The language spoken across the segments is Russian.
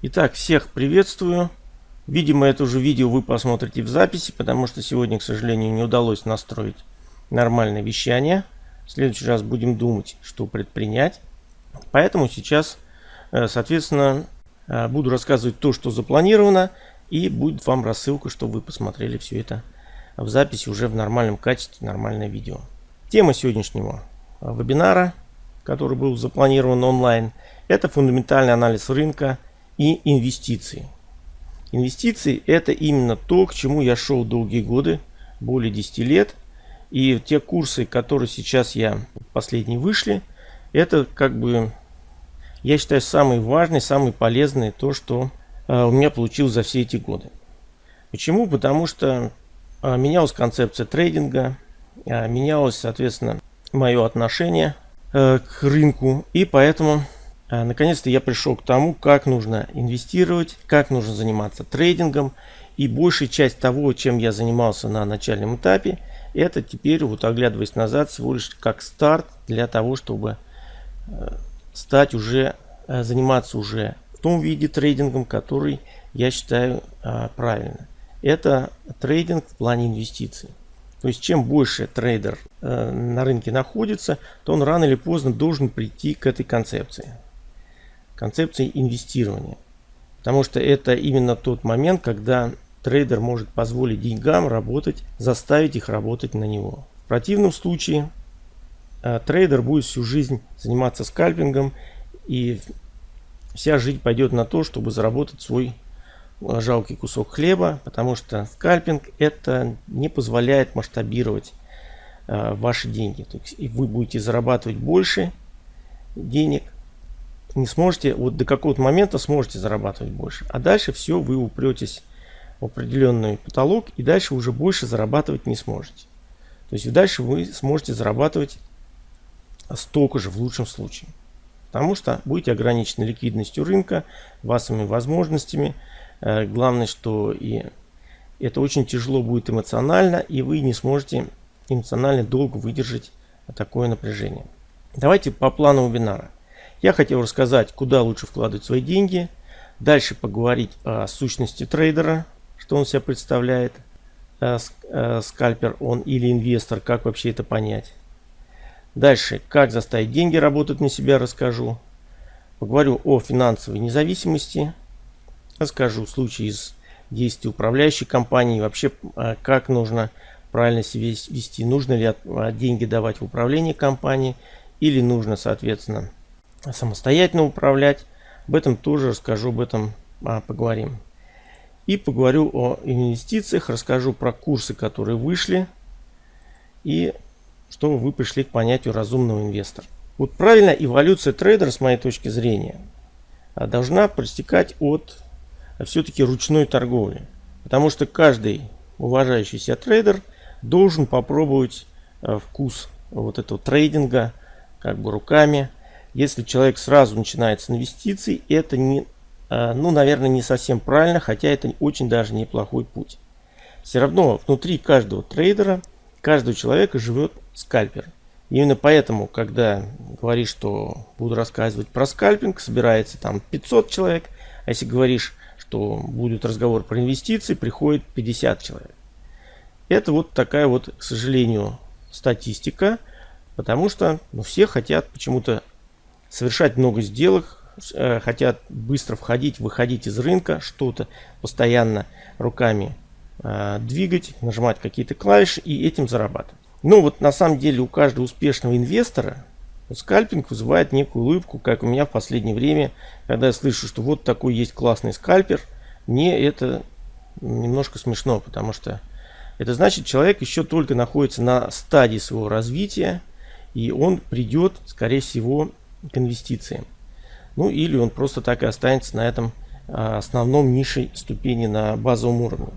Итак, всех приветствую. Видимо, это уже видео вы посмотрите в записи, потому что сегодня, к сожалению, не удалось настроить нормальное вещание. В следующий раз будем думать, что предпринять. Поэтому сейчас, э, соответственно, э, буду рассказывать то, что запланировано, и будет вам рассылка, чтобы вы посмотрели все это в записи уже в нормальном качестве, нормальное видео. Тема сегодняшнего вебинара, который был запланирован онлайн, это фундаментальный анализ рынка и инвестиции. Инвестиции это именно то, к чему я шел долгие годы, более 10 лет. И те курсы, которые сейчас я последние вышли, это как бы, я считаю, самые важные, самые полезные, то, что э, у меня получилось за все эти годы. Почему? Потому что э, менялась концепция трейдинга, э, менялось, соответственно, мое отношение к рынку. И поэтому наконец-то я пришел к тому, как нужно инвестировать, как нужно заниматься трейдингом. И большая часть того, чем я занимался на начальном этапе, это теперь, вот оглядываясь назад, всего лишь как старт для того, чтобы э, стать уже, э, заниматься уже в том виде трейдингом, который я считаю э, правильно. Это трейдинг в плане инвестиций. То есть чем больше трейдер на рынке находится, то он рано или поздно должен прийти к этой концепции концепции инвестирования. Потому что это именно тот момент, когда трейдер может позволить деньгам работать, заставить их работать на него. В противном случае э, трейдер будет всю жизнь заниматься скальпингом и вся жизнь пойдет на то, чтобы заработать свой э, жалкий кусок хлеба, потому что скальпинг это не позволяет масштабировать э, ваши деньги. То есть, вы будете зарабатывать больше денег, не сможете, вот до какого-то момента сможете зарабатывать больше. А дальше все, вы упретесь в определенный потолок и дальше уже больше зарабатывать не сможете. То есть дальше вы сможете зарабатывать столько же в лучшем случае. Потому что будете ограничены ликвидностью рынка, вашими возможностями. Э, главное, что и это очень тяжело будет эмоционально, и вы не сможете эмоционально долго выдержать такое напряжение. Давайте по плану вебинара. Я хотел рассказать, куда лучше вкладывать свои деньги. Дальше поговорить о сущности трейдера, что он себя представляет. Э, э, скальпер он или инвестор, как вообще это понять. Дальше, как заставить деньги работать на себя, расскажу. Поговорю о финансовой независимости. Расскажу случаи из действий управляющей компании. Вообще, э, как нужно правильно себя вести. Нужно ли деньги давать в управление компании. Или нужно, соответственно, самостоятельно управлять. Об этом тоже расскажу, об этом а, поговорим. И поговорю о инвестициях, расскажу про курсы, которые вышли. И чтобы вы пришли к понятию разумного инвестора. Вот правильно эволюция трейдера, с моей точки зрения, а, должна проистекать от а, все-таки ручной торговли. Потому что каждый уважающийся трейдер должен попробовать а, вкус вот этого трейдинга как бы руками если человек сразу начинает с инвестиций, это не, а, ну, наверное, не совсем правильно, хотя это очень даже неплохой путь. Все равно внутри каждого трейдера, каждого человека живет скальпер. Именно поэтому, когда говоришь, что буду рассказывать про скальпинг, собирается там 500 человек, а если говоришь, что будет разговор про инвестиции, приходит 50 человек. Это вот такая вот, к сожалению, статистика, потому что ну, все хотят почему-то совершать много сделок, э, хотят быстро входить, выходить из рынка, что-то постоянно руками э, двигать, нажимать какие-то клавиши и этим зарабатывать. Но вот на самом деле у каждого успешного инвестора скальпинг вызывает некую улыбку, как у меня в последнее время, когда я слышу, что вот такой есть классный скальпер, мне это немножко смешно, потому что это значит, человек еще только находится на стадии своего развития, и он придет, скорее всего, к инвестициям. Ну или он просто так и останется на этом а, основном нишей ступени на базовом уровне.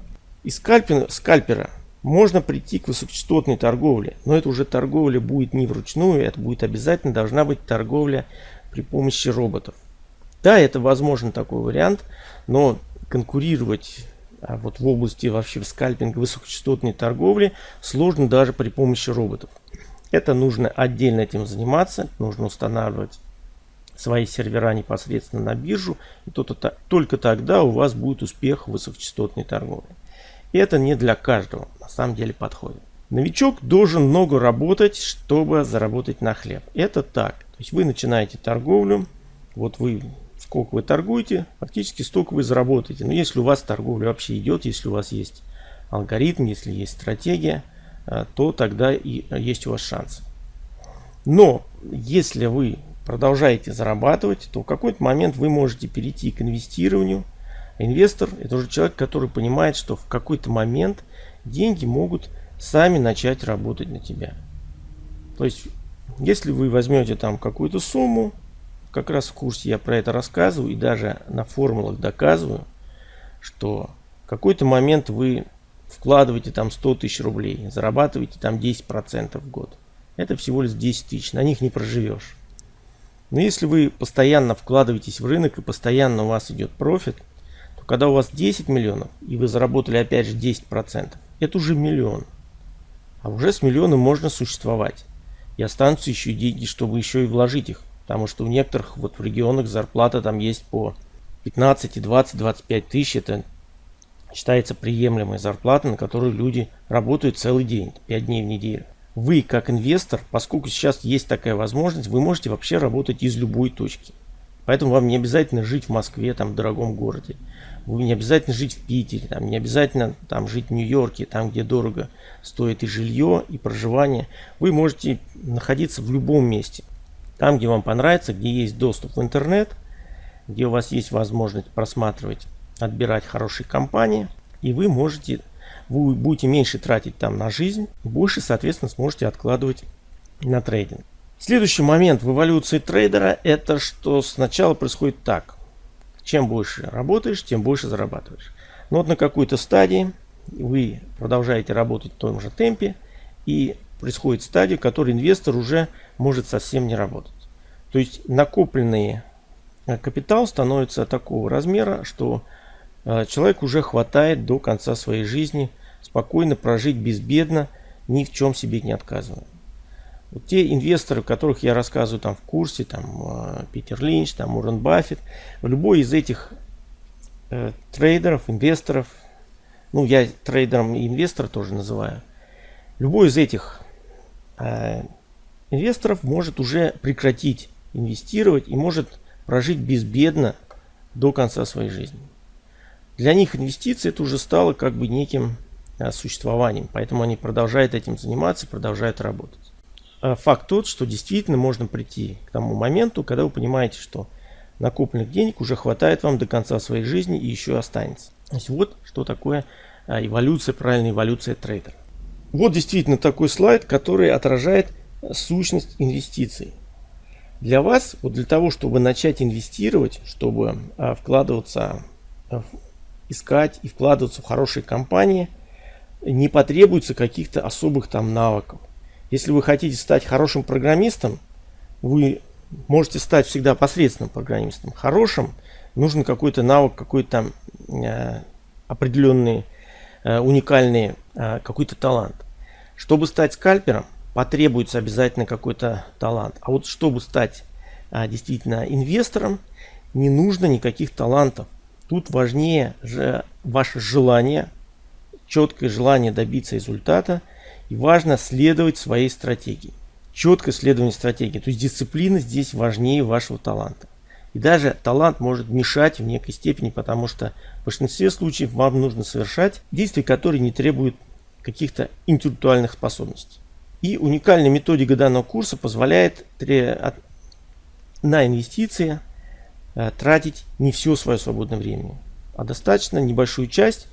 Из скальпера, скальпера можно прийти к высокочастотной торговле, но это уже торговля будет не вручную, это будет обязательно должна быть торговля при помощи роботов. Да, это возможно такой вариант, но конкурировать а вот в области вообще скальпинга высокочастотной торговли сложно даже при помощи роботов. Это нужно отдельно этим заниматься, нужно устанавливать свои сервера непосредственно на биржу. И то, то, только тогда у вас будет успех высокочастотной торговле. И это не для каждого, на самом деле подходит. Новичок должен много работать, чтобы заработать на хлеб. Это так. То есть вы начинаете торговлю, вот вы сколько вы торгуете, фактически столько вы заработаете. Но если у вас торговля вообще идет, если у вас есть алгоритм, если есть стратегия, то тогда и есть у вас шанс. Но если вы продолжаете зарабатывать, то в какой-то момент вы можете перейти к инвестированию. Инвестор – это уже человек, который понимает, что в какой-то момент деньги могут сами начать работать на тебя. То есть, если вы возьмете там какую-то сумму, как раз в курсе я про это рассказываю и даже на формулах доказываю, что в какой-то момент вы вкладываете там 100 тысяч рублей, зарабатываете там 10% в год. Это всего лишь 10 тысяч, на них не проживешь. Но если вы постоянно вкладываетесь в рынок и постоянно у вас идет профит, то когда у вас 10 миллионов и вы заработали опять же 10%, это уже миллион. А уже с миллионом можно существовать. И останутся еще деньги, чтобы еще и вложить их. Потому что у некоторых вот в регионах зарплата там есть по 15, 20, 25 тысяч. Это считается приемлемой зарплатой, на которую люди работают целый день, 5 дней в неделю. Вы, как инвестор, поскольку сейчас есть такая возможность, вы можете вообще работать из любой точки. Поэтому вам не обязательно жить в Москве, там, в дорогом городе. Вы не обязательно жить в Питере, там, не обязательно там, жить в Нью-Йорке, там, где дорого стоит и жилье, и проживание. Вы можете находиться в любом месте. Там, где вам понравится, где есть доступ в интернет, где у вас есть возможность просматривать, отбирать хорошие компании. И вы можете, вы будете меньше тратить там на жизнь, больше, соответственно, сможете откладывать на трейдинг. Следующий момент в эволюции трейдера это что сначала происходит так. Чем больше работаешь, тем больше зарабатываешь. Но вот на какой-то стадии вы продолжаете работать в том же темпе и происходит стадия, в которой инвестор уже может совсем не работать. То есть накопленный э, капитал становится такого размера, что человек уже хватает до конца своей жизни спокойно прожить безбедно, ни в чем себе не отказывая. Вот те инвесторы, которых я рассказываю там в курсе, там э, Питер Линч, там Уоррен Баффет, любой из этих э, трейдеров, инвесторов, ну я трейдером и инвестора тоже называю, любой из этих э, инвесторов может уже прекратить инвестировать и может прожить безбедно до конца своей жизни. Для них инвестиции это уже стало как бы неким э, существованием, поэтому они продолжают этим заниматься, продолжают работать. А факт тот, что действительно можно прийти к тому моменту, когда вы понимаете, что накопленных денег уже хватает вам до конца своей жизни и еще останется. То есть вот что такое а, эволюция, правильная эволюция трейдера. Вот действительно такой слайд, который отражает сущность инвестиций. Для вас, вот для того, чтобы начать инвестировать, чтобы а, вкладываться, а, искать и вкладываться в хорошие компании, не потребуется каких-то особых там навыков. Если вы хотите стать хорошим программистом, вы можете стать всегда посредственным программистом. Хорошим нужен какой-то навык, какой-то э, определенный, э, уникальный э, какой-то талант. Чтобы стать скальпером, потребуется обязательно какой-то талант. А вот чтобы стать а, действительно инвестором, не нужно никаких талантов. Тут важнее же ваше желание, четкое желание добиться результата и важно следовать своей стратегии. Четкое следование стратегии. То есть дисциплина здесь важнее вашего таланта. И даже талант может мешать в некой степени, потому что в большинстве случаев вам нужно совершать действия, которые не требуют каких-то интеллектуальных способностей. И уникальная методика данного курса позволяет на инвестиции тратить не все свое свободное время, а достаточно небольшую часть,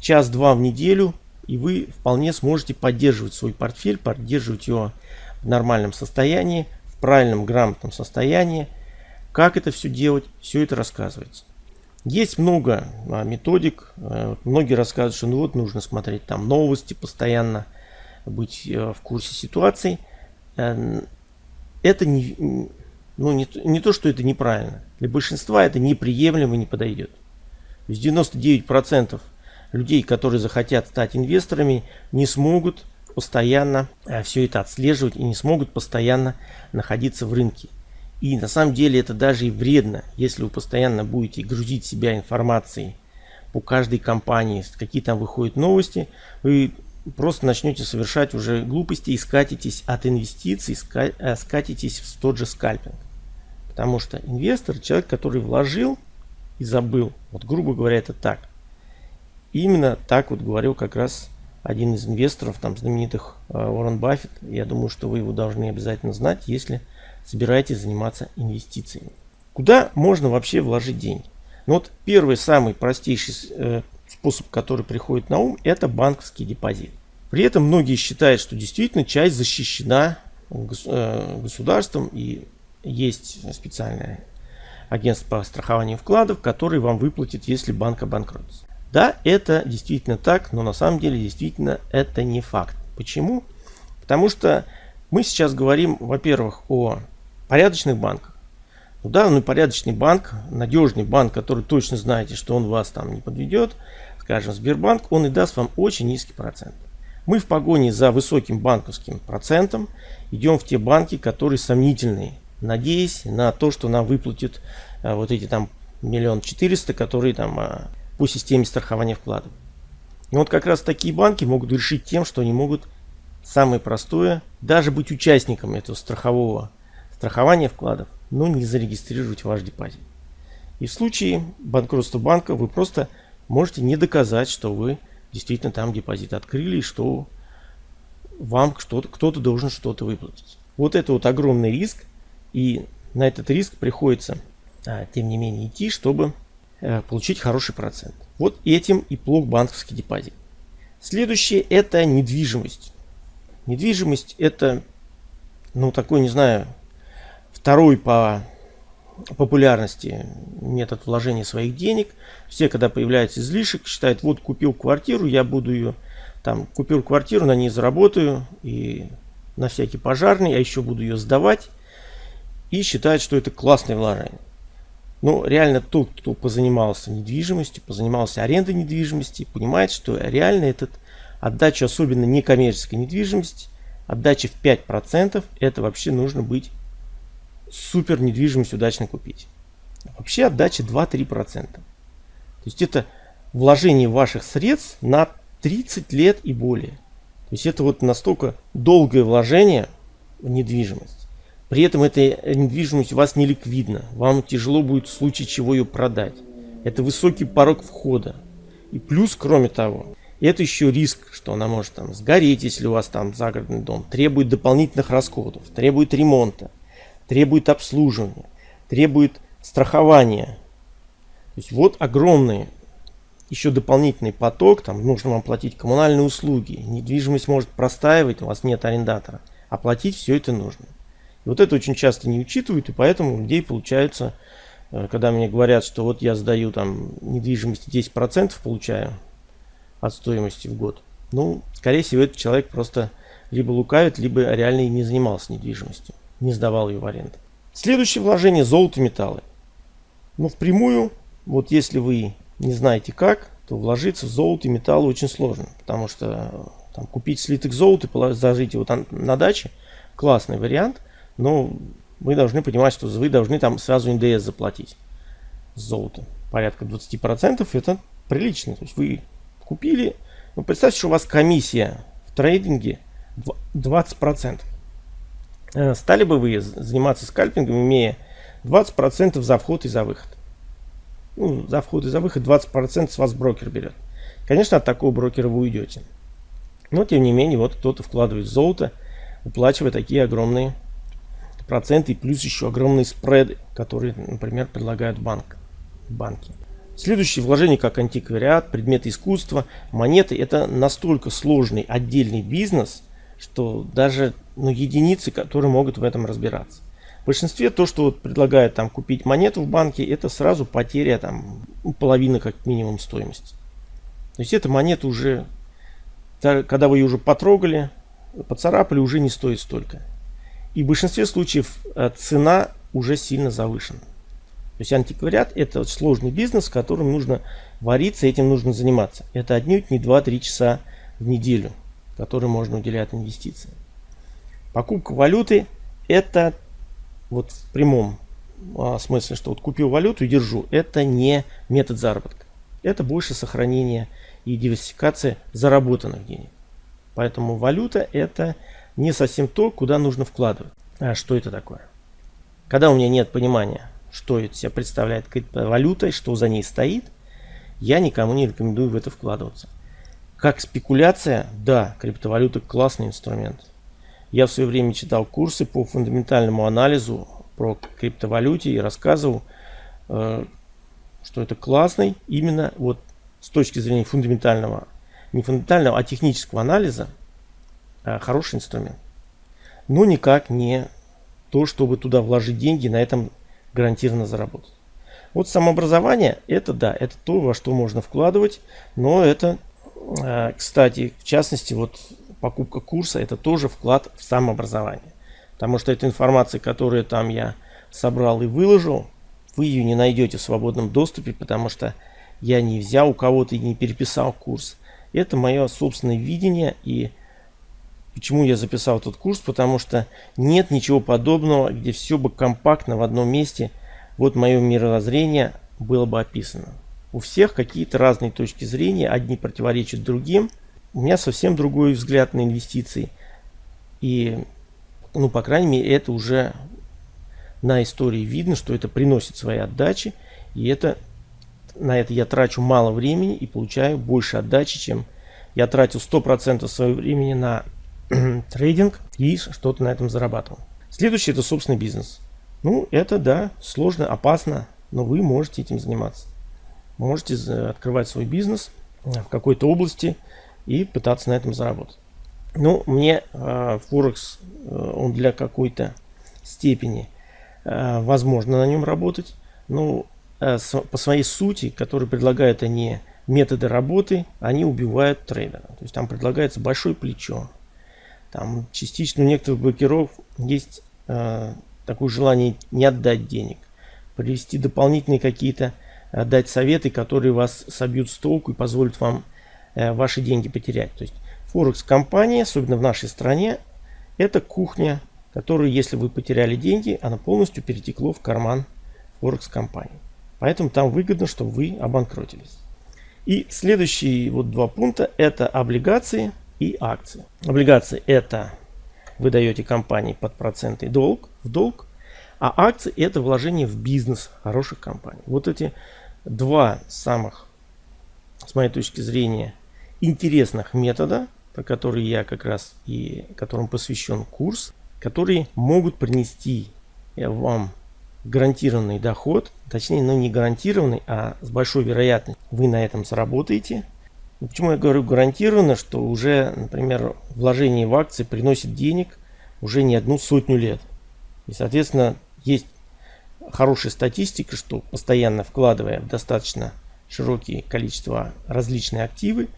час-два в неделю, и вы вполне сможете поддерживать свой портфель, поддерживать его в нормальном состоянии, в правильном грамотном состоянии. Как это все делать, все это рассказывается. Есть много а, методик. А, многие рассказывают, что ну вот нужно смотреть там новости постоянно, быть а, в курсе ситуаций. А, это не, ну, не, не то, что это неправильно. Для большинства это неприемлемо и не подойдет. То есть 99% людей, которые захотят стать инвесторами, не смогут постоянно а, все это отслеживать и не смогут постоянно находиться в рынке. И на самом деле это даже и вредно, если вы постоянно будете грузить себя информацией по каждой компании, какие там выходят новости, вы просто начнете совершать уже глупости и скатитесь от инвестиций, э, скатитесь в тот же скальпинг. Потому что инвестор, человек, который вложил и забыл, вот грубо говоря, это так. именно так вот говорил как раз один из инвесторов, там знаменитых э, Уоррен Баффет. Я думаю, что вы его должны обязательно знать, если собираетесь заниматься инвестициями. Куда можно вообще вложить деньги? Ну вот первый, самый простейший э, способ, который приходит на ум, это банковский депозит. При этом многие считают, что действительно часть защищена э, государством и есть специальное агентство по страхованию вкладов, который вам выплатит, если банк обанкротится. Да, это действительно так, но на самом деле действительно это не факт. Почему? Потому что мы сейчас говорим, во-первых, о порядочных банках. Ну да, ну порядочный банк, надежный банк, который точно знаете, что он вас там не подведет, скажем, Сбербанк, он и даст вам очень низкий процент. Мы в погоне за высоким банковским процентом идем в те банки, которые сомнительные, надеясь на то, что нам выплатят а, вот эти там миллион четыреста, которые там а, по системе страхования вкладов. И вот как раз такие банки могут решить тем, что они могут самое простое, даже быть участником этого страхового страхования вкладов, но не зарегистрировать ваш депозит. И в случае банкротства банка вы просто можете не доказать, что вы действительно там депозит открыли и что вам кто-то должен что-то выплатить. Вот это вот огромный риск, и на этот риск приходится, а, тем не менее, идти, чтобы а, получить хороший процент. Вот этим и плох банковский депозит. Следующее это недвижимость. Недвижимость это, ну такой, не знаю, второй по популярности метод вложения своих денег. Все, когда появляется излишек, считают, вот купил квартиру, я буду ее, там, купил квартиру, на ней заработаю, и на всякий пожарный, я еще буду ее сдавать, и считают, что это классное вложение. Но реально тот, кто позанимался недвижимостью, позанимался арендой недвижимости, понимает, что реально этот отдача, особенно некоммерческой недвижимости, отдача в 5%, это вообще нужно быть супер недвижимость удачно купить. Вообще отдача 2-3%. То есть это вложение ваших средств на 30 лет и более. То есть это вот настолько долгое вложение в недвижимость. При этом эта недвижимость у вас не ликвидна. Вам тяжело будет в случае чего ее продать. Это высокий порог входа. И плюс, кроме того, это еще риск, что она может там сгореть, если у вас там загородный дом, требует дополнительных расходов, требует ремонта требует обслуживания, требует страхования. То есть вот огромный еще дополнительный поток, там нужно вам платить коммунальные услуги, недвижимость может простаивать, у вас нет арендатора, оплатить все это нужно. И вот это очень часто не учитывают, и поэтому у людей получается, э, когда мне говорят, что вот я сдаю там недвижимости 10% получаю от стоимости в год, ну, скорее всего, этот человек просто либо лукавит, либо реально и не занимался недвижимостью не сдавал ее в аренду. Следующее вложение золото металлы. Но впрямую, вот если вы не знаете как, то вложиться в золото и металлы очень сложно. Потому что там, купить слиток золота и зажить его там на даче классный вариант. Но вы должны понимать, что вы должны там сразу НДС заплатить с золота. Порядка 20% это прилично. То есть вы купили, ну, представьте, что у вас комиссия в трейдинге 20%. Э, стали бы вы заниматься скальпингом, имея 20% за вход и за выход? Ну, за вход и за выход 20% с вас брокер берет. Конечно, от такого брокера вы уйдете. Но, тем не менее, вот кто-то вкладывает золото, уплачивая такие огромные проценты и плюс еще огромные спреды, которые, например, предлагают банк, банки. Следующее вложение как антиквариат, предметы искусства, монеты. Это настолько сложный отдельный бизнес, что даже ну, единицы, которые могут в этом разбираться. В большинстве то, что вот предлагают там купить монету в банке, это сразу потеря там ну, половины как минимум стоимости. То есть эта монета уже, когда вы ее уже потрогали, поцарапали, уже не стоит столько. И в большинстве случаев э, цена уже сильно завышена. То есть антиквариат это сложный бизнес, в котором нужно вариться, этим нужно заниматься. Это отнюдь не 2-3 часа в неделю который можно уделять инвестициям. Покупка валюты это вот в прямом а, смысле, что вот купил валюту и держу, это не метод заработка. Это больше сохранение и диверсификация заработанных денег. Поэтому валюта это не совсем то, куда нужно вкладывать. А что это такое? Когда у меня нет понимания, что это себя представляет валюта что за ней стоит, я никому не рекомендую в это вкладываться. Как спекуляция, да, криптовалюта классный инструмент. Я в свое время читал курсы по фундаментальному анализу про криптовалюте и рассказывал, э, что это классный именно вот с точки зрения фундаментального, не фундаментального, а технического анализа хороший инструмент. Но никак не то, чтобы туда вложить деньги, на этом гарантированно заработать. Вот самообразование, это да, это то, во что можно вкладывать, но это, э, кстати, в частности, вот покупка курса, это тоже вклад в самообразование. Потому что эта информация, которую там я собрал и выложил, вы ее не найдете в свободном доступе, потому что я не взял у кого-то и не переписал курс. Это мое собственное видение и почему я записал этот курс, потому что нет ничего подобного, где все бы компактно в одном месте, вот мое мировоззрение было бы описано. У всех какие-то разные точки зрения, одни противоречат другим. У меня совсем другой взгляд на инвестиции. И, ну, по крайней мере, это уже на истории видно, что это приносит свои отдачи. И это на это я трачу мало времени и получаю больше отдачи, чем я тратил 100% своего времени на трейдинг и что-то на этом зарабатывал. Следующий это собственный бизнес. Ну, это да, сложно, опасно, но вы можете этим заниматься. Можете открывать свой бизнес в какой-то области и пытаться на этом заработать. Ну, мне э, Форекс, э, он для какой-то степени э, возможно на нем работать. Но э, с, по своей сути, которые предлагают они методы работы, они убивают трейдера. То есть там предлагается большое плечо. Там частично у некоторых блокиров есть э, такое желание не отдать денег. Привести дополнительные какие-то, э, дать советы, которые вас собьют с толку и позволят вам э, ваши деньги потерять. То есть Форекс компания, особенно в нашей стране, это кухня, которую, если вы потеряли деньги, она полностью перетекло в карман Форекс компании. Поэтому там выгодно, чтобы вы обанкротились. И следующие вот два пункта это облигации и акции. Облигации это вы даете компании под проценты долг, в долг, а акции это вложение в бизнес хороших компаний. Вот эти два самых, с моей точки зрения, интересных метода, по которые я как раз и которым посвящен курс, которые могут принести вам гарантированный доход, точнее, ну не гарантированный, а с большой вероятностью вы на этом заработаете. Ну, почему я говорю гарантированно, что уже, например, вложение в акции приносит денег уже не одну сотню лет. И, соответственно, есть хорошая статистика, что постоянно вкладывая в достаточно широкие количество различные активы,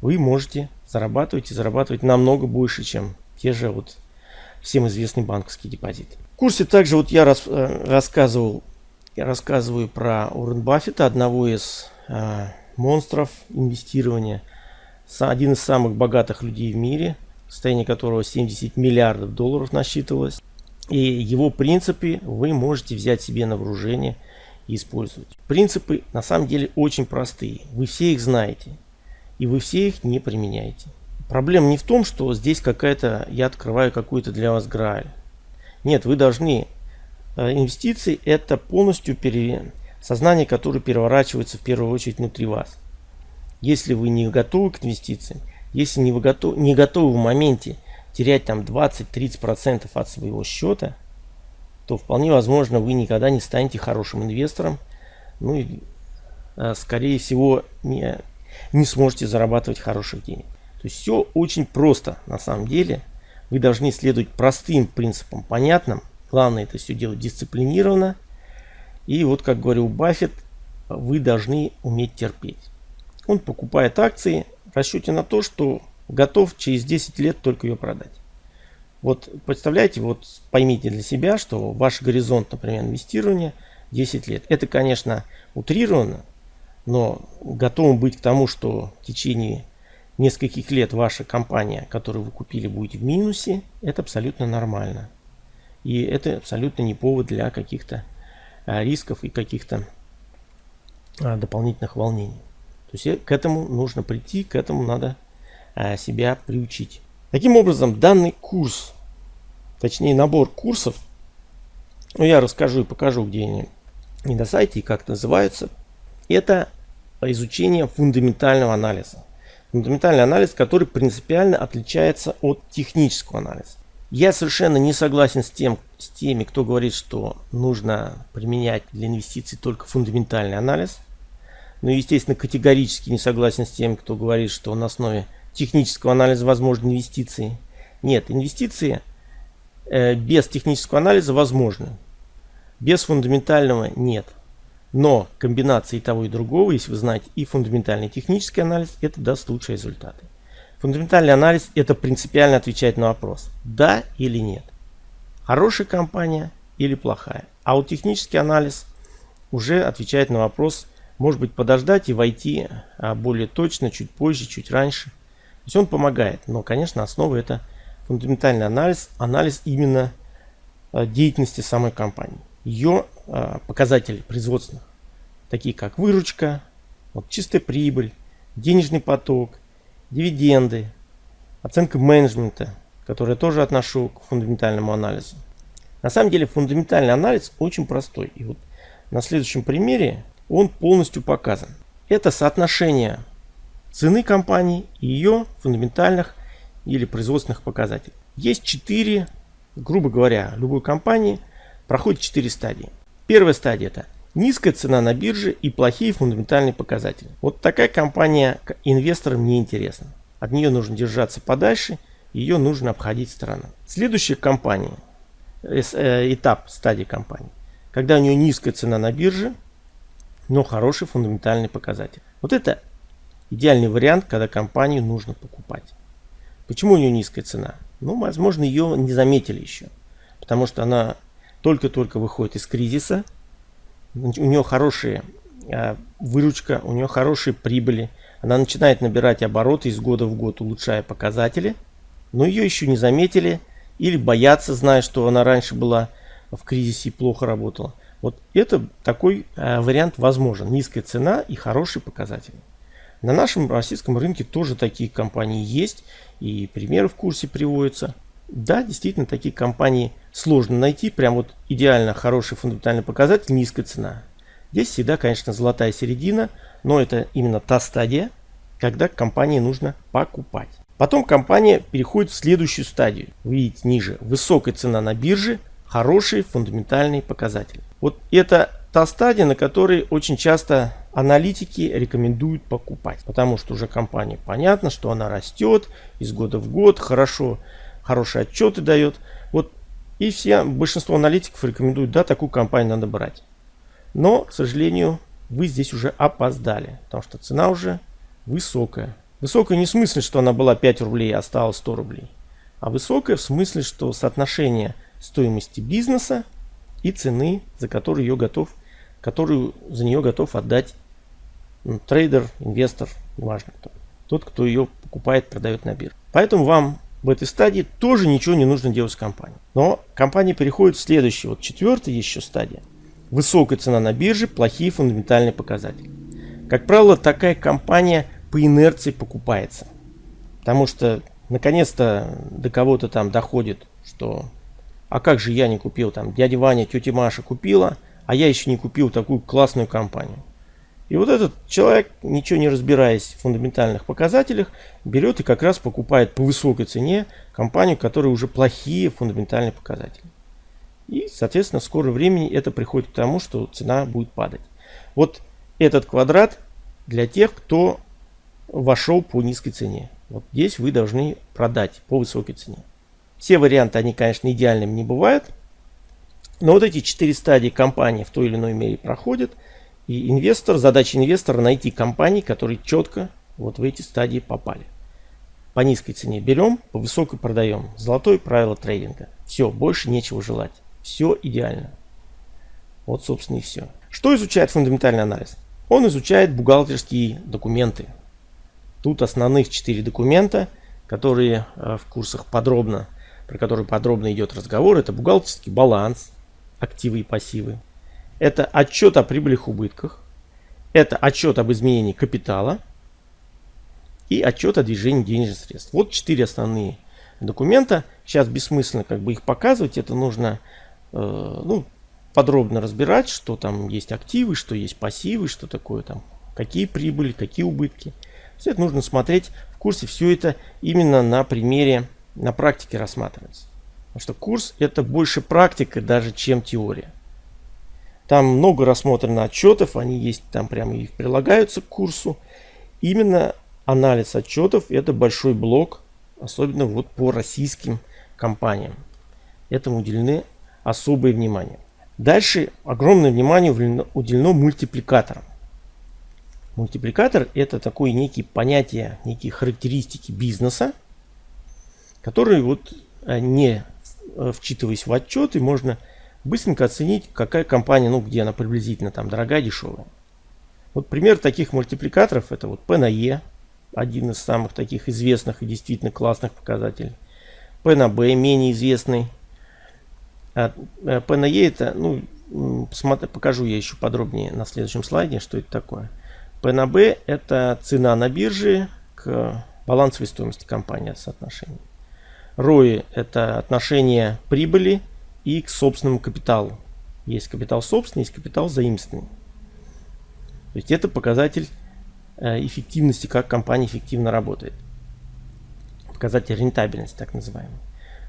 вы можете зарабатывать и зарабатывать намного больше, чем те же вот всем известный банковский депозит. В курсе также вот я рас, э, рассказывал, я рассказываю про Уоррен Баффета, одного из э, монстров инвестирования, один из самых богатых людей в мире, состояние которого 70 миллиардов долларов насчитывалось. И его принципы вы можете взять себе на вооружение и использовать. Принципы на самом деле очень простые. Вы все их знаете. И вы все их не применяете. Проблема не в том, что здесь какая-то, я открываю какую-то для вас грааль. Нет, вы должны, э, инвестиции это полностью пере, сознание, которое переворачивается в первую очередь внутри вас. Если вы не готовы к инвестициям, если не, вы готов, не готовы в моменте терять там 20-30% от своего счета, то вполне возможно вы никогда не станете хорошим инвестором. Ну и э, скорее всего не, не сможете зарабатывать хороших денег. То есть все очень просто на самом деле. Вы должны следовать простым принципам, понятным. Главное это все делать дисциплинированно. И вот как говорил Баффет, вы должны уметь терпеть. Он покупает акции в расчете на то, что готов через 10 лет только ее продать. Вот представляете, вот поймите для себя, что ваш горизонт, например, инвестирования 10 лет. Это, конечно, утрировано, но готовым быть к тому, что в течение нескольких лет ваша компания, которую вы купили, будет в минусе, это абсолютно нормально. И это абсолютно не повод для каких-то рисков и каких-то а, дополнительных волнений. То есть э, к этому нужно прийти, к этому надо себя приучить. Таким образом, данный курс, точнее набор курсов, ну я расскажу и покажу, где они не на сайте и как называются, это изучение фундаментального анализа. Фундаментальный анализ, который принципиально отличается от технического анализа. Я совершенно не согласен с, тем, с теми, кто говорит, что нужно применять для инвестиций только фундаментальный анализ. Но, естественно, категорически не согласен с теми, кто говорит, что на основе технического анализа возможны инвестиции. Нет, инвестиции э, без технического анализа возможны. Без фундаментального нет. Но комбинации того и другого, если вы знаете и фундаментальный и технический анализ, это даст лучшие результаты. Фундаментальный анализ – это принципиально отвечать на вопрос, да или нет. Хорошая компания или плохая. А вот технический анализ уже отвечает на вопрос, может быть подождать и войти а, более точно, чуть позже, чуть раньше. То есть он помогает, но, конечно, основа это фундаментальный анализ, анализ именно а, деятельности самой компании. Ее а, показатели производственных, такие как выручка, вот чистая прибыль, денежный поток, дивиденды, оценка менеджмента, которую я тоже отношу к фундаментальному анализу. На самом деле фундаментальный анализ очень простой. И вот на следующем примере он полностью показан. Это соотношение цены компании и ее фундаментальных или производственных показателей. Есть четыре, грубо говоря, любой компании проходит четыре стадии. Первая стадия это Низкая цена на бирже и плохие фундаментальные показатели. Вот такая компания инвесторам не интересна. От нее нужно держаться подальше, ее нужно обходить стороной. Следующая компания, э, этап стадии компании, когда у нее низкая цена на бирже, но хороший фундаментальный показатель. Вот это идеальный вариант, когда компанию нужно покупать. Почему у нее низкая цена? Ну, возможно, ее не заметили еще. Потому что она только-только выходит из кризиса, у нее хорошая а, выручка, у нее хорошие прибыли. Она начинает набирать обороты из года в год, улучшая показатели. Но ее еще не заметили или боятся, зная, что она раньше была в кризисе и плохо работала. Вот это такой э, вариант возможен. Низкая цена и хорошие показатели. На нашем российском рынке тоже такие компании есть. И примеры в курсе приводятся. Да, действительно, такие компании сложно найти. Прям вот идеально хороший фундаментальный показатель, низкая цена. Здесь всегда, конечно, золотая середина, но это именно та стадия, когда компании нужно покупать. Потом компания переходит в следующую стадию. Вы видите ниже. Высокая цена на бирже, хорошие фундаментальные показатели. Вот это та стадия, на которой очень часто аналитики рекомендуют покупать. Потому что уже компания понятно, что она растет из года в год, хорошо хорошие отчеты дает. Вот и все, большинство аналитиков рекомендуют, да, такую компанию надо брать. Но, к сожалению, вы здесь уже опоздали, потому что цена уже высокая. Высокая не в смысле, что она была 5 рублей, а стала 100 рублей. А высокая в смысле, что соотношение стоимости бизнеса и цены, за которую ее готов, которую за нее готов отдать ну, трейдер, инвестор, неважно кто. Тот, кто ее покупает, продает на бирже. Поэтому вам в этой стадии тоже ничего не нужно делать с компанией. Но компания переходит в следующую, вот четвертая еще стадия. Высокая цена на бирже, плохие фундаментальные показатели. Как правило, такая компания по инерции покупается. Потому что наконец-то до кого-то там доходит, что а как же я не купил там, дядя Ваня, тетя Маша купила, а я еще не купил такую классную компанию. И вот этот человек, ничего не разбираясь в фундаментальных показателях, берет и как раз покупает по высокой цене компанию, которая уже плохие фундаментальные показатели. И, соответственно, в скором времени это приходит к тому, что цена будет падать. Вот этот квадрат для тех, кто вошел по низкой цене. Вот здесь вы должны продать по высокой цене. Все варианты, они, конечно, идеальными не бывают. Но вот эти четыре стадии компании в той или иной мере проходят – и инвестор, задача инвестора найти компании, которые четко вот в эти стадии попали. По низкой цене берем, по высокой продаем. Золотое правило трейдинга. Все, больше нечего желать. Все идеально. Вот, собственно, и все. Что изучает фундаментальный анализ? Он изучает бухгалтерские документы. Тут основных четыре документа, которые э, в курсах подробно про который подробно идет разговор, это бухгалтерский баланс, активы и пассивы. Это отчет о прибылях и убытках. Это отчет об изменении капитала. И отчет о движении денежных средств. Вот четыре основные документа. Сейчас бессмысленно как бы их показывать. Это нужно э, ну, подробно разбирать, что там есть активы, что есть пассивы, что такое там, какие прибыли, какие убытки. Все это нужно смотреть в курсе. Все это именно на примере, на практике рассматривается. Потому что курс это больше практика даже, чем теория. Там много рассмотрено отчетов, они есть там прямо и прилагаются к курсу. Именно анализ отчетов это большой блок, особенно вот по российским компаниям. Этому уделены особое внимание. Дальше огромное внимание уделено мультипликаторам. Мультипликатор это такое некие понятия, некие характеристики бизнеса, которые вот э, не э, вчитываясь в отчеты, можно быстренько оценить, какая компания, ну где она приблизительно там дорогая, дешевая. Вот пример таких мультипликаторов это вот P на E, один из самых таких известных и действительно классных показателей. P на менее известный. А э, P на E это, ну, покажу я еще подробнее на следующем слайде, что это такое. P на B это цена на бирже к балансовой стоимости компании соотношение. ROI это отношение прибыли и к собственному капиталу. Есть капитал собственный, есть капитал заимственный. То есть это показатель э, эффективности, как компания эффективно работает. Показатель рентабельности, так называемый.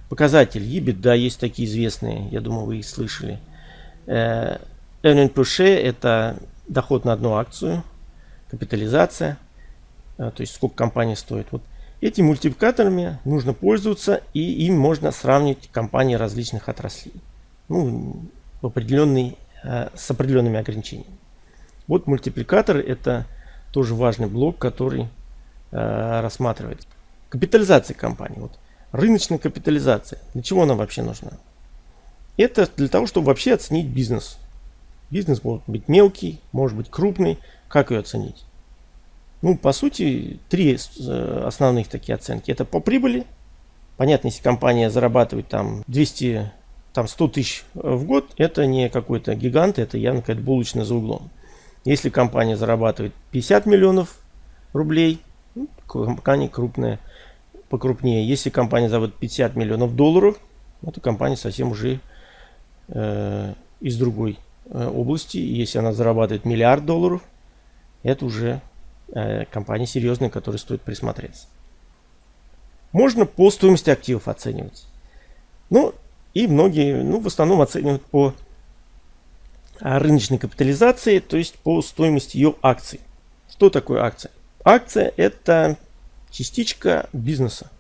Показатель EBIT, да, есть такие известные, я думаю, вы их слышали. Э, earning per share это доход на одну акцию, капитализация, э, то есть сколько компания стоит. Вот Этими мультипликаторами нужно пользоваться и им можно сравнивать компании различных отраслей. Ну, в определенный, э, с определенными ограничениями. Вот мультипликатор это тоже важный блок, который э, рассматривается. Капитализация компании. Вот. Рыночная капитализация. Для чего она вообще нужна? Это для того, чтобы вообще оценить бизнес. Бизнес может быть мелкий, может быть крупный. Как ее оценить? Ну, по сути, три э, основных такие оценки. Это по прибыли. Понятно, если компания зарабатывает там 200, там 100 тысяч в год, это не какой-то гигант, это явно какая-то булочная за углом. Если компания зарабатывает 50 миллионов рублей, ну, компания крупная, покрупнее. Если компания зарабатывает 50 миллионов долларов, это компания совсем уже э, из другой э, области. Если она зарабатывает миллиард долларов, это уже э, компании серьезные, которые стоит присмотреться. Можно по стоимости активов оценивать. Ну, и многие, ну, в основном оценивают по а, рыночной капитализации, то есть по стоимости ее акций. Что такое акция? Акция это частичка бизнеса.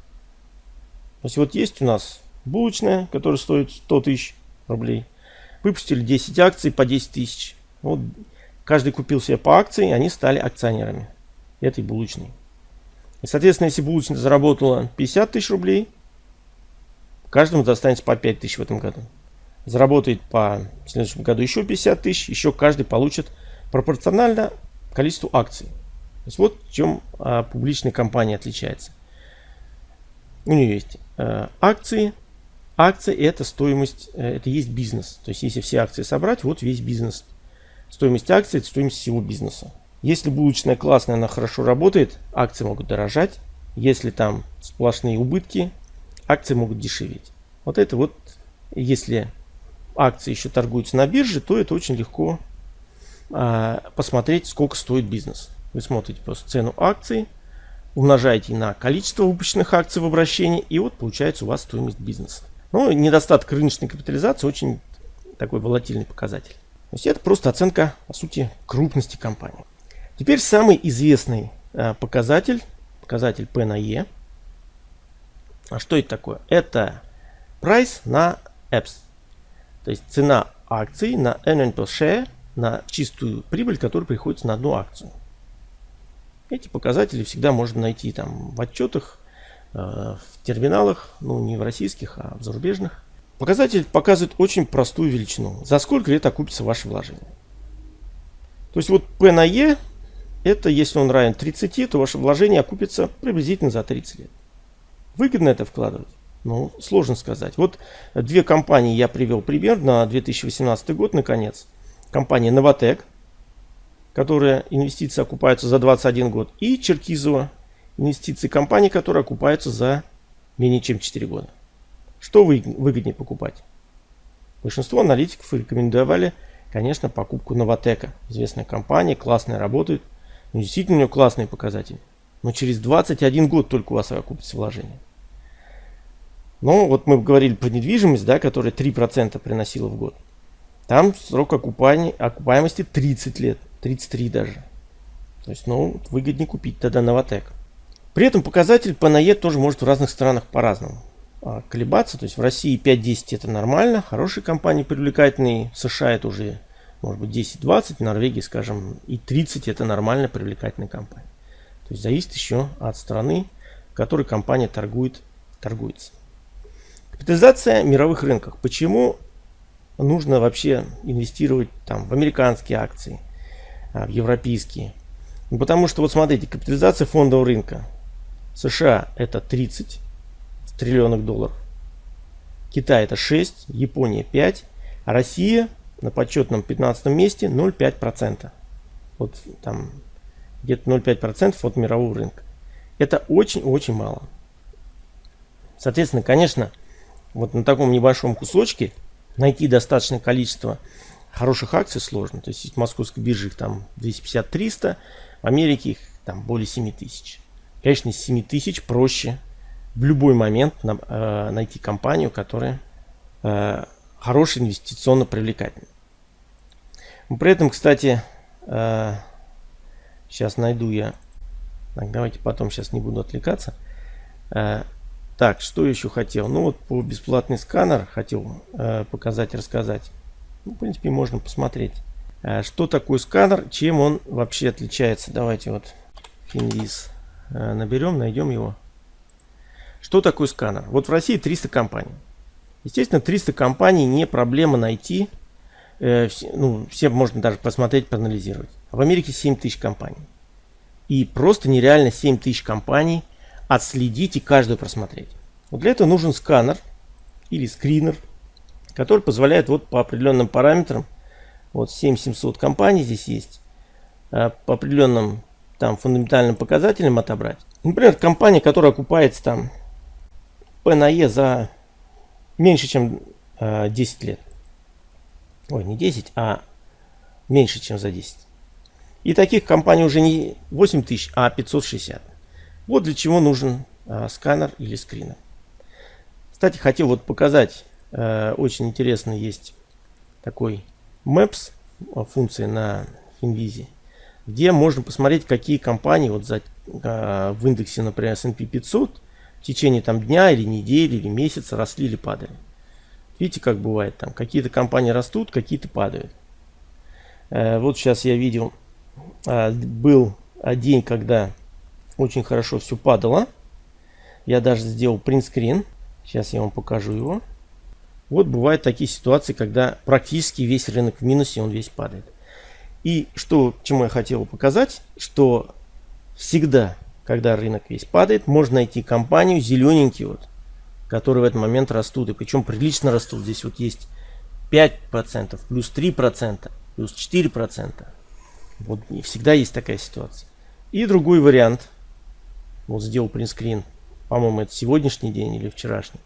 То есть вот есть у нас булочная, которая стоит 100 тысяч рублей. Выпустили 10 акций по 10 тысяч. Вот каждый купил себе по акции, они стали акционерами этой булочной. И, соответственно, если булочная заработала 50 тысяч рублей, каждому достанется по 5 тысяч в этом году. Заработает по в следующем году еще 50 тысяч, еще каждый получит пропорционально количеству акций. То есть вот в чем а, публичная компания отличается. У нее есть а, акции. Акции это стоимость, э, это есть бизнес. То есть если все акции собрать, вот весь бизнес. Стоимость акций это стоимость всего бизнеса. Если булочная классная, она хорошо работает, акции могут дорожать. Если там сплошные убытки, акции могут дешеветь. Вот это вот, если акции еще торгуются на бирже, то это очень легко а, посмотреть, сколько стоит бизнес. Вы смотрите просто цену акций, умножаете на количество выпущенных акций в обращении, и вот получается у вас стоимость бизнеса. Но недостаток рыночной капитализации очень такой волатильный показатель. То есть это просто оценка, по сути, крупности компании. Теперь самый известный э, показатель, показатель P на E. А что это такое? Это price на EPS. То есть цена акций на earning per share, на чистую прибыль, которая приходится на одну акцию. Эти показатели всегда можно найти там в отчетах, э, в терминалах, ну не в российских, а в зарубежных. Показатель показывает очень простую величину. За сколько лет окупится ваше вложение. То есть вот P на E это если он равен 30, то ваше вложение окупится приблизительно за 30 лет. Выгодно это вкладывать? Ну, сложно сказать. Вот две компании я привел пример на 2018 год, наконец. Компания Новотек, которая инвестиции окупаются за 21 год, и Черкизова, инвестиции компании, которые окупаются за менее чем 4 года. Что вы, выгоднее покупать? Большинство аналитиков рекомендовали, конечно, покупку Новотека. Известная компания, классная, работает. Ну, действительно, у нее классные показатели. Но через 21 год только у вас окупится вложение. Но вот мы говорили про недвижимость, да, которая 3% приносила в год. Там срок окупаемости 30 лет. 33 даже. То есть, ну, выгоднее купить тогда Новотек. При этом показатель по НАЕ тоже может в разных странах по-разному колебаться. То есть в России 5-10 это нормально, хорошие компании привлекательные. В США это уже может быть 10-20, в Норвегии, скажем, и 30 это нормально привлекательная компания. То есть зависит еще от страны, в которой компания торгует, торгуется. Капитализация мировых рынках. Почему нужно вообще инвестировать там в американские акции, а, в европейские. Ну, потому что, вот смотрите, капитализация фондового рынка. США это 30 триллионов долларов. Китай это 6, Япония 5, а Россия на почетном 15 месте 0,5%. Вот там где-то 0,5% от мирового рынка. Это очень-очень мало. Соответственно, конечно, вот на таком небольшом кусочке найти достаточное количество хороших акций сложно. То есть в московской бирже их там 250-300, в Америке их там более 7 тысяч. Конечно, из 7 тысяч проще в любой момент на, э, найти компанию, которая э, хорошая, инвестиционно привлекательная. При этом, кстати, э, сейчас найду я. Так, давайте потом, сейчас не буду отвлекаться. Э, так, что еще хотел? Ну вот по бесплатный сканер хотел э, показать, рассказать. Ну, в принципе, можно посмотреть. А что такое сканер, чем он вообще отличается. Давайте вот Finviz э, наберем, найдем его. Что такое сканер? Вот в России 300 компаний. Естественно, 300 компаний не проблема найти. Э, ну, все можно даже посмотреть, проанализировать. В Америке 7 тысяч компаний. И просто нереально 7 тысяч компаний отследить и каждую просмотреть. Вот для этого нужен сканер или скринер который позволяет вот по определенным параметрам, вот 7700 компаний здесь есть, э, по определенным там фундаментальным показателям отобрать. Например, компания, которая окупается там P на E за меньше, чем 10 э, лет. Ой, не 10, а меньше, чем за 10. И таких компаний уже не 8000, а 560. Вот для чего нужен а, сканер или скринер. Кстати, хотел вот показать Э, очень интересно есть такой Maps э, функция на Finvizi, где можно посмотреть, какие компании вот за, э, в индексе, например, S&P 500 течение там дня или недели или месяца росли или падали. Видите, как бывает там. Какие-то компании растут, какие-то падают. Вот сейчас я видел, был день, когда очень хорошо все падало. Я даже сделал принтскрин. Сейчас я вам покажу его. Вот бывают такие ситуации, когда практически весь рынок в минусе, он весь падает. И что, чему я хотел показать, что всегда, когда рынок весь падает, можно найти компанию зелененькие, вот, которые в этот момент растут. И причем прилично растут. Здесь вот есть 5%, плюс 3%, плюс 4%. Вот и всегда есть такая ситуация. И другой вариант. Вот сделал принтскрин. По-моему, это сегодняшний день или вчерашний.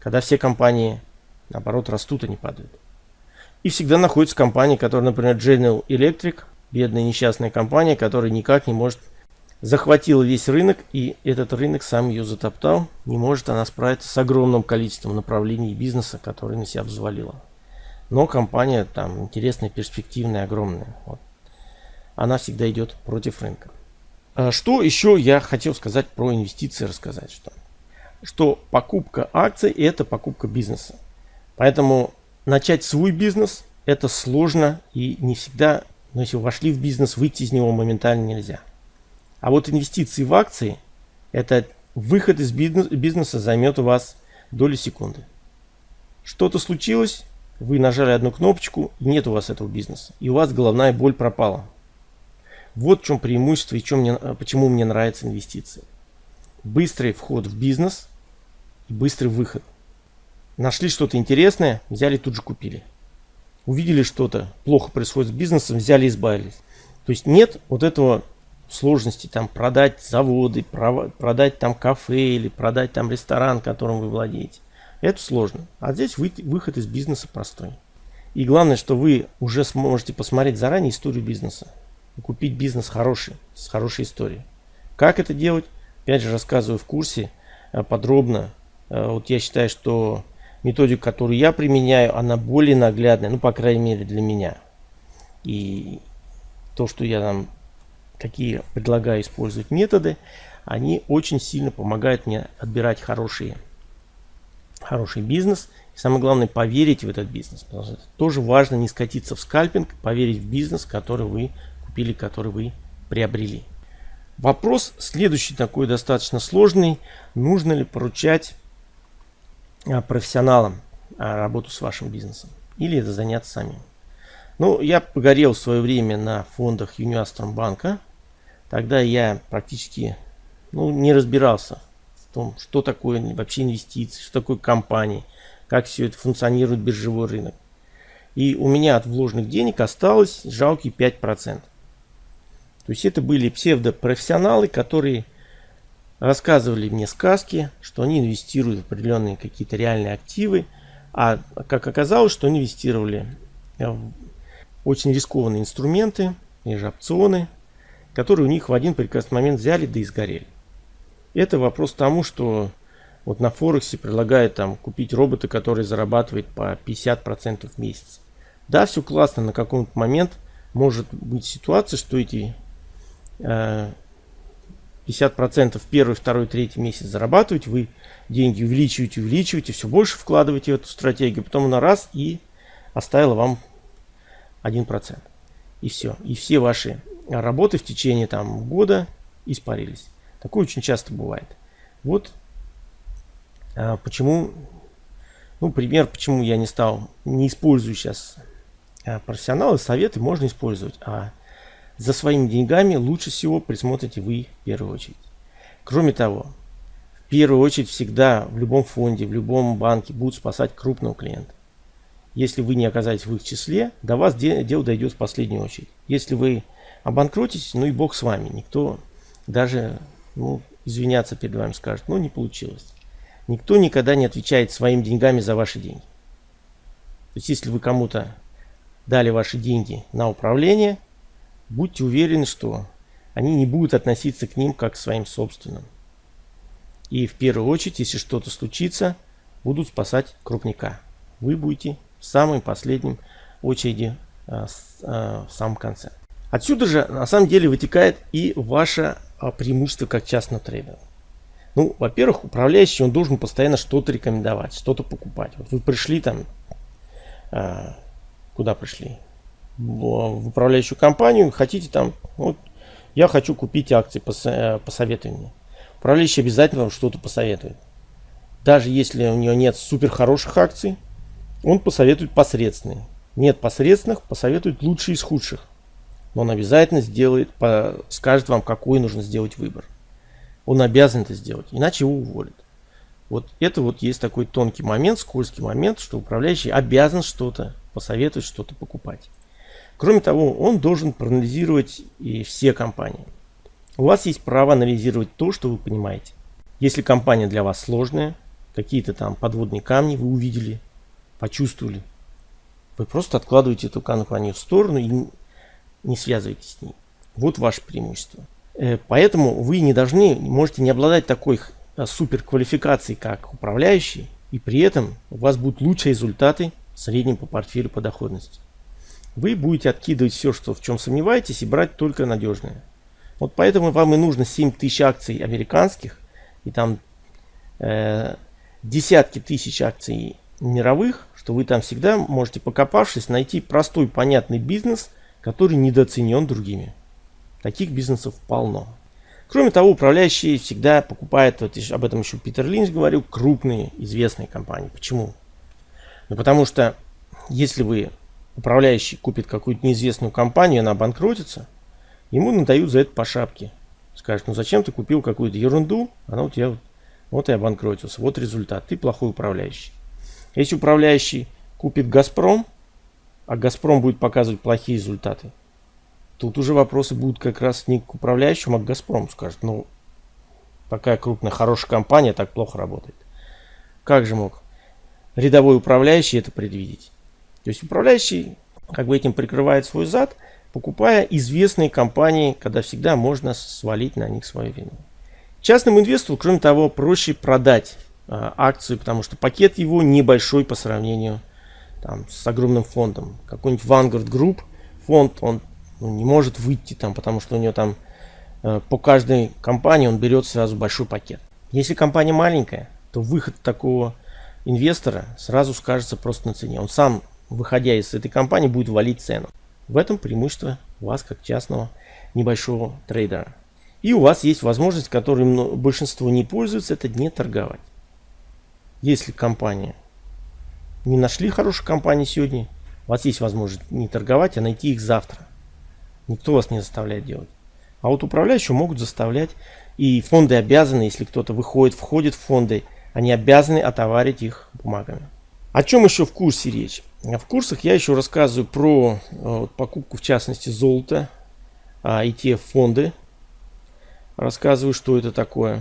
Когда все компании Наоборот, растут, а не падают. И всегда находится компания, которая, например, General Electric, бедная несчастная компания, которая никак не может захватила весь рынок, и этот рынок сам ее затоптал. Не может она справиться с огромным количеством направлений бизнеса, которые на себя взвалила. Но компания там интересная, перспективная, огромная. Вот. Она всегда идет против рынка. А что еще я хотел сказать про инвестиции, рассказать, что, что покупка акций это покупка бизнеса. Поэтому начать свой бизнес это сложно и не всегда, но если вошли в бизнес, выйти из него моментально нельзя. А вот инвестиции в акции, это выход из бизнеса займет у вас доли секунды. Что-то случилось, вы нажали одну кнопочку, нет у вас этого бизнеса. И у вас головная боль пропала. Вот в чем преимущество и чем мне, почему мне нравятся инвестиции. Быстрый вход в бизнес – и быстрый выход. Нашли что-то интересное, взяли тут же купили. Увидели что-то плохо происходит с бизнесом, взяли избавились. То есть нет вот этого сложности там продать заводы, продать там кафе или продать там ресторан, которым вы владеете. Это сложно. А здесь вы, выход из бизнеса простой. И главное, что вы уже сможете посмотреть заранее историю бизнеса. И купить бизнес хороший, с хорошей историей. Как это делать? Опять же рассказываю в курсе э, подробно. Э, вот я считаю, что методика, которую я применяю, она более наглядная, ну, по крайней мере, для меня. И то, что я там, какие предлагаю использовать методы, они очень сильно помогают мне отбирать хорошие, хороший бизнес. И самое главное, поверить в этот бизнес. Потому что это тоже важно не скатиться в скальпинг, поверить в бизнес, который вы купили, который вы приобрели. Вопрос следующий такой достаточно сложный. Нужно ли поручать а, профессионалам а, работу с вашим бизнесом? Или это заняться самим? Ну, я погорел в свое время на фондах Юниастром банка. Тогда я практически ну, не разбирался в том, что такое вообще инвестиции, что такое компании, как все это функционирует биржевой рынок. И у меня от вложенных денег осталось жалкие 5%. То есть это были псевдопрофессионалы, которые рассказывали мне сказки, что они инвестируют в определенные какие-то реальные активы, а как оказалось, что инвестировали в очень рискованные инструменты, и же опционы, которые у них в один прекрасный момент взяли да и сгорели. Это вопрос тому, что вот на Форексе предлагают там купить робота, который зарабатывает по 50% в месяц. Да, все классно, на какой-то момент может быть ситуация, что эти 50% э, первый, второй, третий месяц зарабатывать, вы деньги увеличиваете, увеличиваете, все больше вкладываете в эту стратегию, потом на раз и оставила вам 1%. И все. И все ваши работы в течение там года испарились. Такое очень часто бывает. Вот а, почему, ну, пример, почему я не стал, не использую сейчас а, профессионалы, советы можно использовать, а за своими деньгами лучше всего присмотрите вы в первую очередь. Кроме того, в первую очередь всегда в любом фонде, в любом банке будут спасать крупного клиента. Если вы не оказались в их числе, до вас дело дойдет в последнюю очередь. Если вы обанкротитесь, ну и бог с вами. Никто даже ну, извиняться перед вами скажет, ну не получилось. Никто никогда не отвечает своими деньгами за ваши деньги. То есть если вы кому-то дали ваши деньги на управление, будьте уверены, что они не будут относиться к ним как к своим собственным. И в первую очередь, если что-то случится, будут спасать крупника. Вы будете в самой последнем очереди а, а, в самом конце. Отсюда же на самом деле вытекает и ваше а, преимущество как частного трейдера. Ну, во-первых, управляющий, он должен постоянно что-то рекомендовать, что-то покупать. Вот вы пришли там, куда пришли? В управляющую компанию, хотите там, вот, я хочу купить акции, э, посоветуй мне. Управляющий обязательно вам что-то посоветует. Даже если у него нет супер хороших акций, он посоветует посредственные. Нет посредственных, посоветует лучшие из худших. Но он обязательно сделает, скажет вам, какой нужно сделать выбор. Он обязан это сделать, иначе его уволят. Вот это вот есть такой тонкий момент, скользкий момент, что управляющий обязан что-то посоветовать, что-то покупать. Кроме того, он должен проанализировать и все компании. У вас есть право анализировать то, что вы понимаете. Если компания для вас сложная, какие-то там подводные камни вы увидели, почувствовали. Вы просто откладываете эту компанию в сторону и не связывайтесь с ней. Вот ваше преимущество. Э, поэтому вы не должны, можете не обладать такой э, супер квалификацией, как управляющий, и при этом у вас будут лучшие результаты в среднем по портфелю по доходности. Вы будете откидывать все, что в чем сомневаетесь, и брать только надежное. Вот поэтому вам и нужно 7 тысяч акций американских, и там э, десятки тысяч акций мировых, что вы там всегда можете, покопавшись, найти простой, понятный бизнес, который недооценен другими. Таких бизнесов полно. Кроме того, управляющие всегда покупают, вот об этом еще Питер Линч говорил, крупные известные компании. Почему? Ну потому что если вы управляющий купит какую-то неизвестную компанию, она обанкротится, ему надают за это по шапке. Скажет, ну зачем ты купил какую-то ерунду, она у тебя Вот и обанкротился. Вот результат. Ты плохой управляющий. Если управляющий купит Газпром, а Газпром будет показывать плохие результаты, тут уже вопросы будут как раз не к управляющему, а к Газпрому. Скажет, ну, такая крупная, хорошая компания так плохо работает. Как же мог рядовой управляющий это предвидеть? То есть управляющий как бы этим прикрывает свой зад, покупая известные компании, когда всегда можно свалить на них свою вину. Частному инвестору, кроме того, проще продать акцию, потому что пакет его небольшой по сравнению там, с огромным фондом. Какой-нибудь Vanguard Group фонд, он ну, не может выйти там, потому что у него там э, по каждой компании он берет сразу большой пакет. Если компания маленькая, то выход такого инвестора сразу скажется просто на цене. Он сам, выходя из этой компании, будет валить цену. В этом преимущество вас как частного небольшого трейдера. И у вас есть возможность, которой большинство не пользуется, это не торговать. Если компания не нашли хорошую компанию сегодня, у вас есть возможность не торговать, а найти их завтра. Никто вас не заставляет делать. А вот управляющие могут заставлять, и фонды обязаны, если кто-то выходит, входит в фонды, они обязаны отоварить их бумагами. О чем еще в курсе речь? В курсах я еще рассказываю про э, покупку, в частности, золота, а, ETF-фонды, рассказываю, что это такое.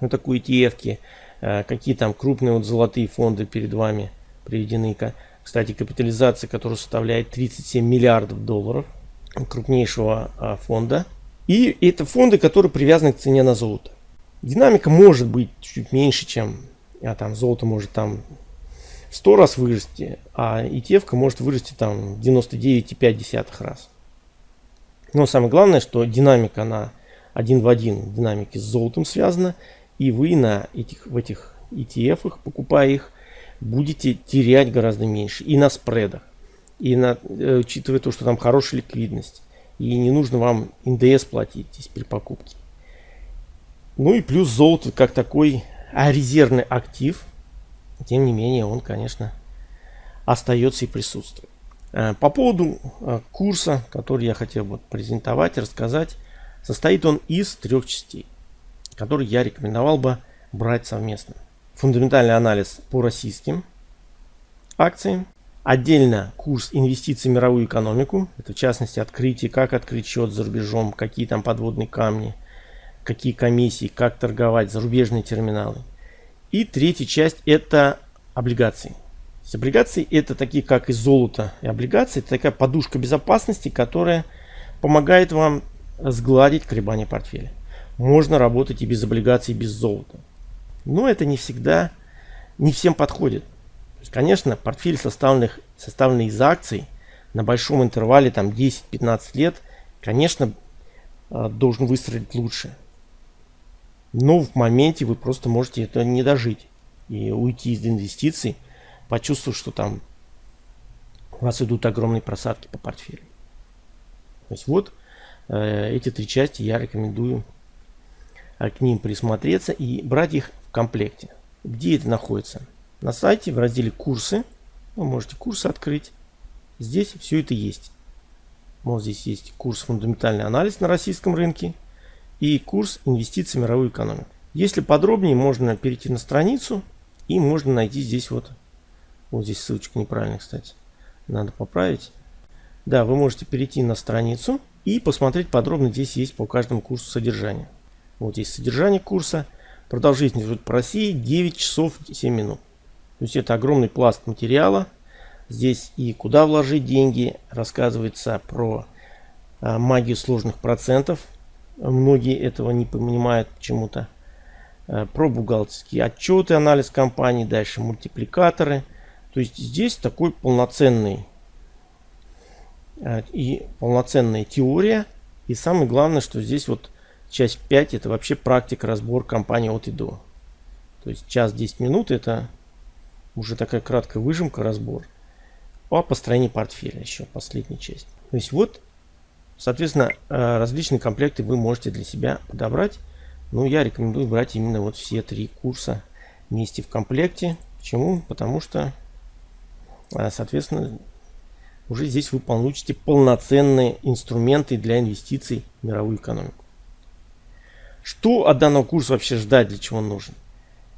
Ну, такие ETF, э, какие там крупные вот золотые фонды перед вами приведены. Кстати, капитализация, которая составляет 37 миллиардов долларов крупнейшего а, фонда. И это фонды, которые привязаны к цене на золото. Динамика может быть чуть меньше, чем а там золото может там 100 раз вырасти, а ETF может вырасти там 99,5 раз. Но самое главное, что динамика она один в один динамики с золотом связана, и вы на этих, в этих ETF, покупая их, будете терять гораздо меньше. И на спредах, и на, э, учитывая то, что там хорошая ликвидность. И не нужно вам НДС платить здесь при покупке. Ну и плюс золото как такой а резервный актив. Тем не менее, он, конечно, остается и присутствует. Э, по поводу э, курса, который я хотел бы презентовать, рассказать. Состоит он из трех частей, которые я рекомендовал бы брать совместно. Фундаментальный анализ по российским акциям. Отдельно курс инвестиций в мировую экономику. Это в частности открытие, как открыть счет за рубежом, какие там подводные камни, какие комиссии, как торговать, зарубежные терминалы. И третья часть это облигации. Облигации это такие как и золото и облигации. Это такая подушка безопасности, которая помогает вам сгладить колебания портфеля. Можно работать и без облигаций, и без золота. Но это не всегда, не всем подходит. есть, конечно, портфель составленных, составленный из акций на большом интервале, там 10-15 лет, конечно, а, должен выстрелить лучше. Но в моменте вы просто можете это не дожить и уйти из инвестиций, почувствовав, что там у вас идут огромные просадки по портфелю. То есть вот Э, эти три части я рекомендую э, к ним присмотреться и брать их в комплекте. Где это находится? На сайте в разделе курсы. Вы можете курсы открыть. Здесь все это есть. Вот здесь есть курс фундаментальный анализ на российском рынке и курс инвестиций в мировую экономику. Если подробнее, можно перейти на страницу и можно найти здесь вот, вот здесь ссылочка неправильная, кстати, надо поправить. Да, вы можете перейти на страницу и посмотреть подробно здесь есть по каждому курсу содержание. Вот здесь содержание курса. Продолжительность по России 9 часов 7 минут. То есть это огромный пласт материала. Здесь и куда вложить деньги. Рассказывается про а, магию сложных процентов. Многие этого не понимают почему-то. А, про бухгалтерские отчеты, анализ компании. Дальше мультипликаторы. То есть здесь такой полноценный Э, и полноценная теория. И самое главное, что здесь вот часть 5 это вообще практика разбор компании от и до. То есть час 10 минут это уже такая краткая выжимка, разбор. По построению портфеля еще последняя часть. То есть вот, соответственно, э, различные комплекты вы можете для себя подобрать. Но я рекомендую брать именно вот все три курса вместе в комплекте. Почему? Потому что, э, соответственно, уже здесь вы получите полноценные инструменты для инвестиций в мировую экономику. Что от данного курса вообще ждать, для чего он нужен?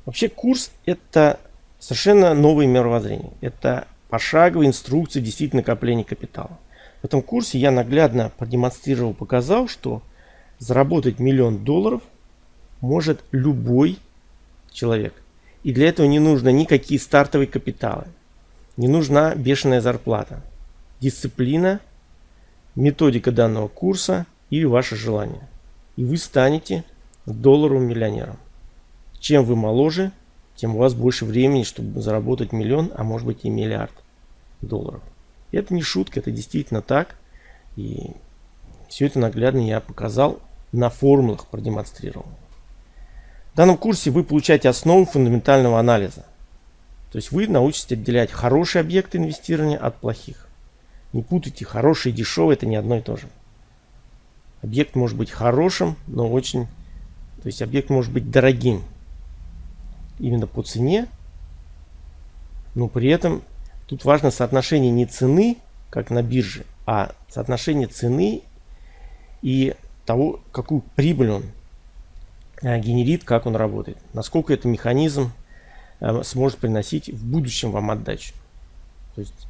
Вообще курс это совершенно новое мировоззрение. Это пошаговая инструкция действительно накопления капитала. В этом курсе я наглядно продемонстрировал, показал, что заработать миллион долларов может любой человек. И для этого не нужно никакие стартовые капиталы. Не нужна бешеная зарплата. Дисциплина, методика данного курса или ваше желание. И вы станете долларовым миллионером. Чем вы моложе, тем у вас больше времени, чтобы заработать миллион, а может быть и миллиард долларов. Это не шутка, это действительно так. И все это наглядно я показал, на формулах продемонстрировал. В данном курсе вы получаете основу фундаментального анализа. То есть вы научитесь отделять хорошие объекты инвестирования от плохих. Не путайте, хороший и дешевый это не одно и то же. Объект может быть хорошим, но очень... То есть объект может быть дорогим. Именно по цене. Но при этом тут важно соотношение не цены, как на бирже, а соотношение цены и того, какую прибыль он э, генерит, как он работает. Насколько этот механизм э, сможет приносить в будущем вам отдачу. То есть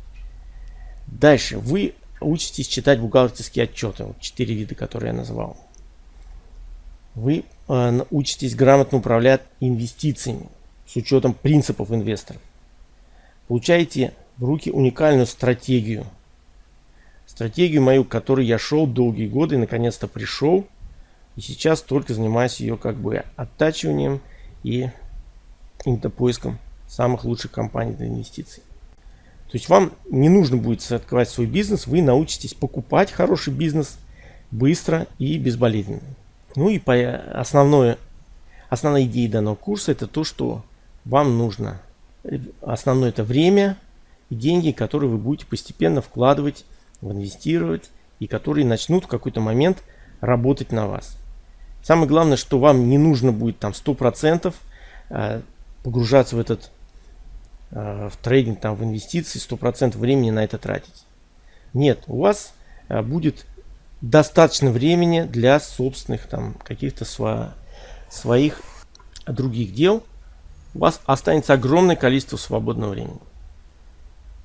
дальше вы учитесь читать бухгалтерские отчеты, вот четыре вида, которые я назвал. Вы э, учитесь грамотно управлять инвестициями с учетом принципов инвесторов. Получаете в руки уникальную стратегию. Стратегию мою, к которой я шел долгие годы и наконец-то пришел. И сейчас только занимаюсь ее как бы оттачиванием и каким-то поиском самых лучших компаний для инвестиций. То есть вам не нужно будет открывать свой бизнес, вы научитесь покупать хороший бизнес быстро и безболезненно. Ну и по основной, основная идея данного курса это то, что вам нужно основное это время и деньги, которые вы будете постепенно вкладывать, инвестировать и которые начнут в какой-то момент работать на вас. Самое главное, что вам не нужно будет там 100% э, погружаться в этот Э, в трейдинг, там, в инвестиции 100% времени на это тратить. Нет, у вас э, будет достаточно времени для собственных там каких-то сво своих других дел. У вас останется огромное количество свободного времени.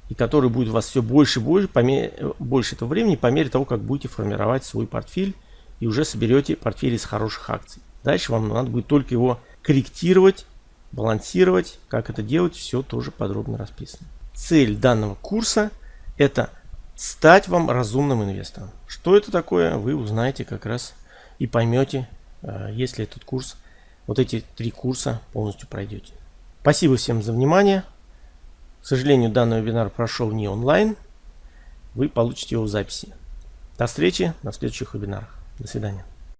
И который будет у вас все больше и больше, по мере, больше этого времени по мере того, как будете формировать свой портфель и уже соберете портфель из хороших акций. Дальше вам надо будет только его корректировать балансировать. Как это делать, все тоже подробно расписано. Цель данного курса это стать вам разумным инвестором. Что это такое, вы узнаете как раз и поймете, э, если этот курс, вот эти три курса полностью пройдете. Спасибо всем за внимание. К сожалению, данный вебинар прошел не онлайн. Вы получите его в записи. До встречи на следующих вебинарах. До свидания.